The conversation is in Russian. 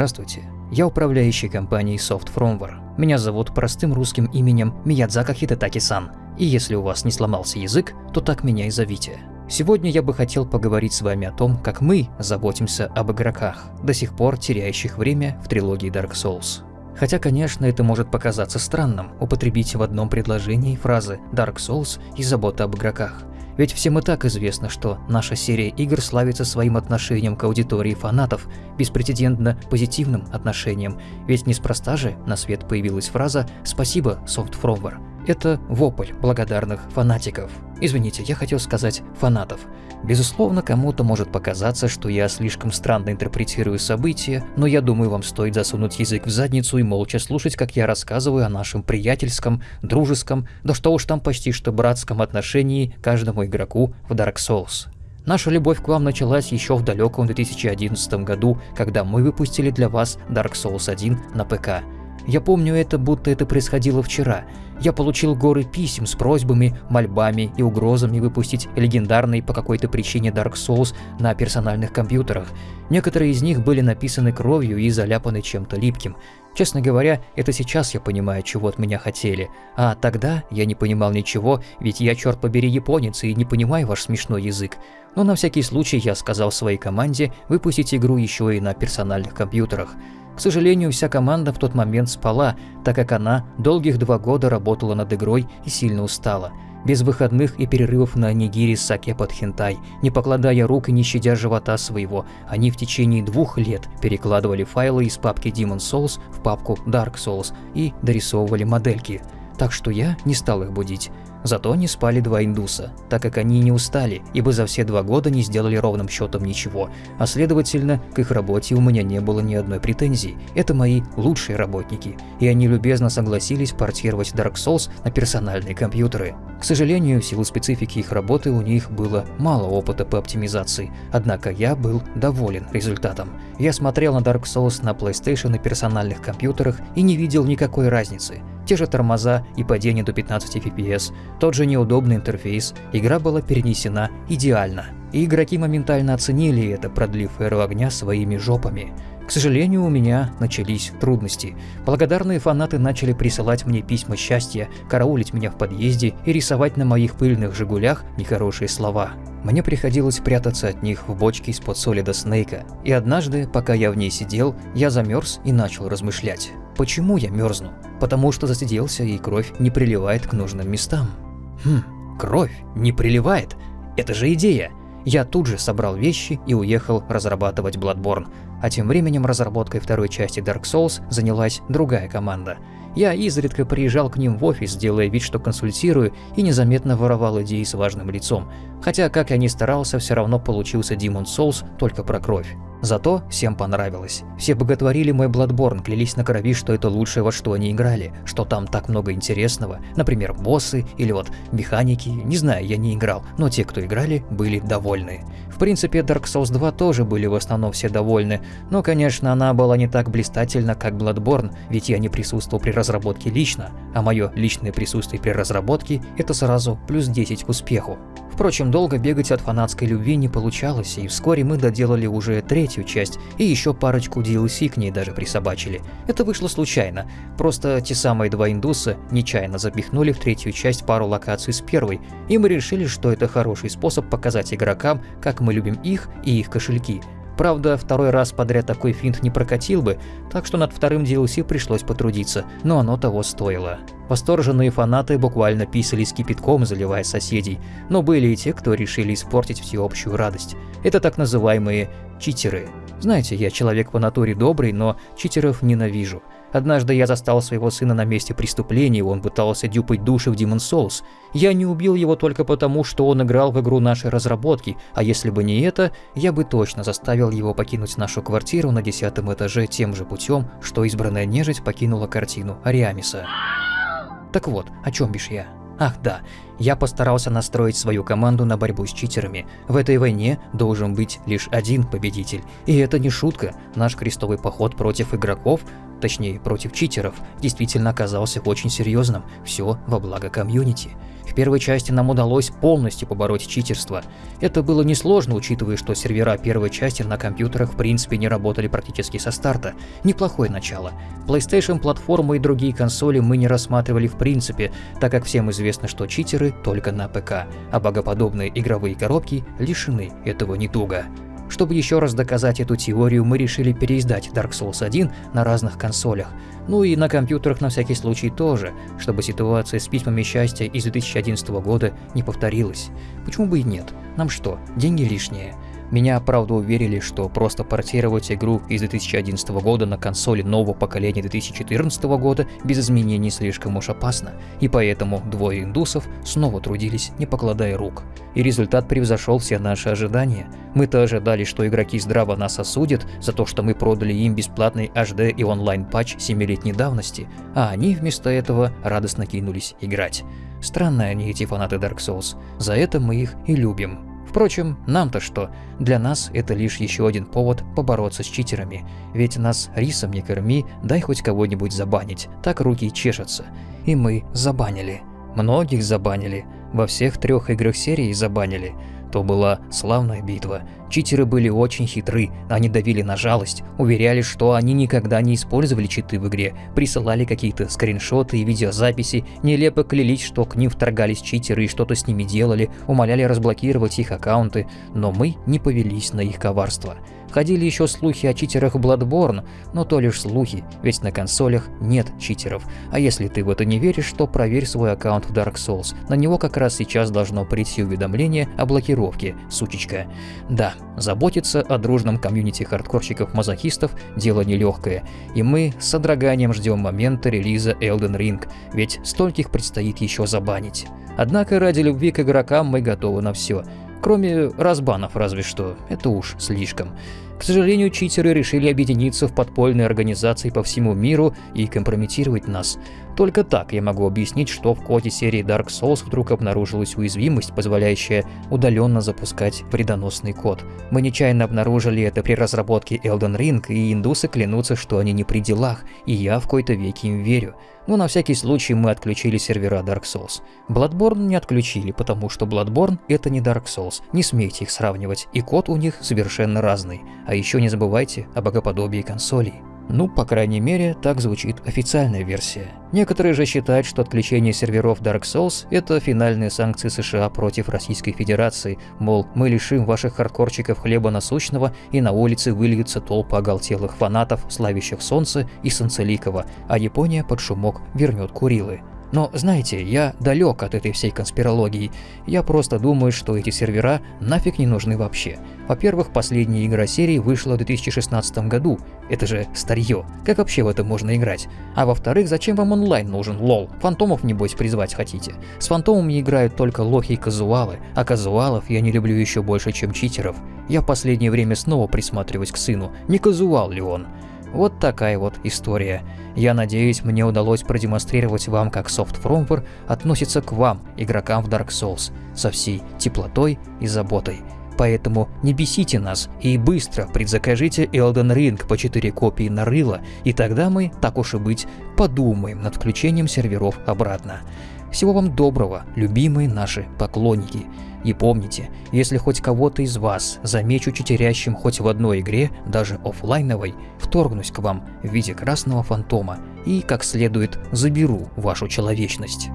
Здравствуйте, я управляющий компанией Soft Firmware. Меня зовут простым русским именем Миядзака Хитатаки-сан. И если у вас не сломался язык, то так меня и зовите. Сегодня я бы хотел поговорить с вами о том, как мы заботимся об игроках, до сих пор теряющих время в трилогии Dark Souls. Хотя, конечно, это может показаться странным, употребить в одном предложении фразы Dark Souls и забота об игроках. Ведь всем и так известно, что наша серия игр славится своим отношением к аудитории фанатов, беспрецедентно позитивным отношением, ведь неспроста же на свет появилась фраза «Спасибо, Softfrower». Это вопль благодарных фанатиков. Извините, я хотел сказать фанатов. Безусловно, кому-то может показаться, что я слишком странно интерпретирую события, но я думаю, вам стоит засунуть язык в задницу и молча слушать, как я рассказываю о нашем приятельском, дружеском, да что уж там почти что братском отношении каждому игроку в Dark Souls. Наша любовь к вам началась еще в далеком 2011 году, когда мы выпустили для вас Dark Souls 1 на ПК. Я помню это, будто это происходило вчера. Я получил горы писем с просьбами, мольбами и угрозами выпустить легендарный по какой-то причине Dark Souls на персональных компьютерах. Некоторые из них были написаны кровью и заляпаны чем-то липким. Честно говоря, это сейчас я понимаю, чего от меня хотели. А тогда я не понимал ничего, ведь я, черт побери, японец и не понимаю ваш смешной язык. Но на всякий случай я сказал своей команде выпустить игру еще и на персональных компьютерах. К сожалению, вся команда в тот момент спала, так как она долгих два года работала над игрой и сильно устала. Без выходных и перерывов на нигири саке под хентай, не покладая рук и не щадя живота своего, они в течение двух лет перекладывали файлы из папки Demon Souls в папку Dark Souls и дорисовывали модельки. Так что я не стал их будить. Зато не спали два индуса, так как они не устали, ибо за все два года не сделали ровным счетом ничего, а следовательно, к их работе у меня не было ни одной претензии. Это мои лучшие работники, и они любезно согласились портировать Dark Souls на персональные компьютеры. К сожалению, в силу специфики их работы у них было мало опыта по оптимизации, однако я был доволен результатом. Я смотрел на Dark Souls на PlayStation и персональных компьютерах и не видел никакой разницы. Те же тормоза и падение до 15 FPS, тот же неудобный интерфейс, игра была перенесена идеально. И игроки моментально оценили это, продлив эру огня своими жопами. К сожалению, у меня начались трудности. Благодарные фанаты начали присылать мне письма счастья, караулить меня в подъезде и рисовать на моих пыльных «Жигулях» нехорошие слова. Мне приходилось прятаться от них в бочке из-под солида Снейка. И однажды, пока я в ней сидел, я замерз и начал размышлять. Почему я мерзну? Потому что засиделся и кровь не приливает к нужным местам. Хм, кровь не приливает? Это же идея! Я тут же собрал вещи и уехал разрабатывать Bloodborne. А тем временем разработкой второй части Dark Souls занялась другая команда. Я изредка приезжал к ним в офис, делая вид, что консультирую, и незаметно воровал идеи с важным лицом. Хотя, как я ни старался, все равно получился Demon Souls только про кровь. Зато всем понравилось. Все боготворили мой Bloodborne, клялись на крови, что это лучшее, во что они играли, что там так много интересного, например, боссы или вот механики, не знаю, я не играл, но те, кто играли, были довольны. В принципе, Dark Souls 2 тоже были в основном все довольны, но, конечно, она была не так блистательна, как Bloodborne, ведь я не присутствовал при разработке лично, а мое личное присутствие при разработке – это сразу плюс 10 к успеху. Впрочем, долго бегать от фанатской любви не получалось, и вскоре мы доделали уже третью часть, и еще парочку DLC к ней даже присобачили. Это вышло случайно, просто те самые два индуса нечаянно запихнули в третью часть пару локаций с первой, и мы решили, что это хороший способ показать игрокам, как мы любим их и их кошельки. Правда, второй раз подряд такой финт не прокатил бы, так что над вторым DLC пришлось потрудиться, но оно того стоило. Восторженные фанаты буквально писались кипятком, заливая соседей, но были и те, кто решили испортить всеобщую радость. Это так называемые читеры. Знаете, я человек по натуре добрый, но читеров ненавижу. Однажды я застал своего сына на месте преступления, он пытался дюпать души в Demon Souls. Я не убил его только потому, что он играл в игру нашей разработки, а если бы не это, я бы точно заставил его покинуть нашу квартиру на десятом этаже тем же путем, что избранная нежить покинула картину Ариамиса. Так вот, о чем бишь я? Ах да, Я постарался настроить свою команду на борьбу с читерами. В этой войне должен быть лишь один победитель. И это не шутка. Наш крестовый поход против игроков точнее против читеров, действительно оказался очень серьезным. Все во благо комьюнити. В первой части нам удалось полностью побороть читерство. Это было несложно, учитывая, что сервера первой части на компьютерах в принципе не работали практически со старта. Неплохое начало. PlayStation платформу и другие консоли мы не рассматривали в принципе, так как всем известно, что читеры только на ПК, а богоподобные игровые коробки лишены этого недуга. Чтобы еще раз доказать эту теорию, мы решили переиздать Dark Souls 1 на разных консолях, ну и на компьютерах на всякий случай тоже, чтобы ситуация с письмами счастья из 2011 года не повторилась. Почему бы и нет? Нам что, деньги лишние? Меня, правда, уверили, что просто портировать игру из 2011 года на консоли нового поколения 2014 года без изменений слишком уж опасно, и поэтому двое индусов снова трудились, не покладая рук. И результат превзошел все наши ожидания. Мы-то ожидали, что игроки здраво нас осудят за то, что мы продали им бесплатный HD и онлайн-патч 7-летней давности, а они вместо этого радостно кинулись играть. Странные они эти фанаты Dark Souls, за это мы их и любим. Впрочем, нам-то что? Для нас это лишь еще один повод побороться с читерами. Ведь нас рисом не корми, дай хоть кого-нибудь забанить, так руки чешутся. И мы забанили. Многих забанили. Во всех трех играх серии забанили. То была славная битва. Читеры были очень хитры, они давили на жалость, уверяли, что они никогда не использовали читы в игре, присылали какие-то скриншоты и видеозаписи, нелепо клялись, что к ним вторгались читеры и что-то с ними делали, умоляли разблокировать их аккаунты, но мы не повелись на их коварство. Ходили еще слухи о читерах Bloodborne, но то лишь слухи, ведь на консолях нет читеров. А если ты в это не веришь, то проверь свой аккаунт в Dark Souls. На него как раз сейчас должно прийти уведомление о блокировке, сучечка. Да, заботиться о дружном комьюнити хардкорщиков-мазохистов – дело нелегкое, и мы с содроганием ждем момента релиза Elden Ring, ведь стольких предстоит еще забанить. Однако ради любви к игрокам мы готовы на все – Кроме разбанов разве что, это уж слишком. К сожалению, читеры решили объединиться в подпольные организации по всему миру и компрометировать нас. Только так я могу объяснить, что в коде серии Dark Souls вдруг обнаружилась уязвимость, позволяющая удаленно запускать вредоносный код. Мы нечаянно обнаружили это при разработке Elden Ring, и индусы клянутся, что они не при делах, и я в какой-то веке им верю. Но на всякий случай мы отключили сервера Dark Souls. Bloodborne не отключили, потому что Bloodborne это не Dark Souls, не смейте их сравнивать, и код у них совершенно разный. А еще не забывайте о богоподобии консолей. Ну, по крайней мере, так звучит официальная версия. Некоторые же считают, что отключение серверов Dark Souls – это финальные санкции США против Российской Федерации, мол, мы лишим ваших хардкорчиков хлеба насущного и на улице выльются толпы оголтелых фанатов, славящих солнце и Санцеликова, а Япония под шумок вернет Курилы. Но знаете, я далек от этой всей конспирологии. Я просто думаю, что эти сервера нафиг не нужны вообще. Во-первых, последняя игра серии вышла в 2016 году. Это же старье. Как вообще в это можно играть? А во-вторых, зачем вам онлайн нужен, лол? Фантомов, небось, призвать хотите? С фантомами играют только лохи и казуалы, а казуалов я не люблю еще больше, чем читеров. Я последнее время снова присматриваюсь к сыну, не казуал ли он. Вот такая вот история. Я надеюсь, мне удалось продемонстрировать вам, как Fromper относится к вам, игрокам в Dark Souls, со всей теплотой и заботой. Поэтому не бесите нас и быстро предзакажите Elden Ring по 4 копии на рыло, и тогда мы, так уж и быть, подумаем над включением серверов обратно. Всего вам доброго, любимые наши поклонники. И помните, если хоть кого-то из вас замечу читерящим хоть в одной игре, даже офлайновой, вторгнусь к вам в виде красного фантома и, как следует, заберу вашу человечность.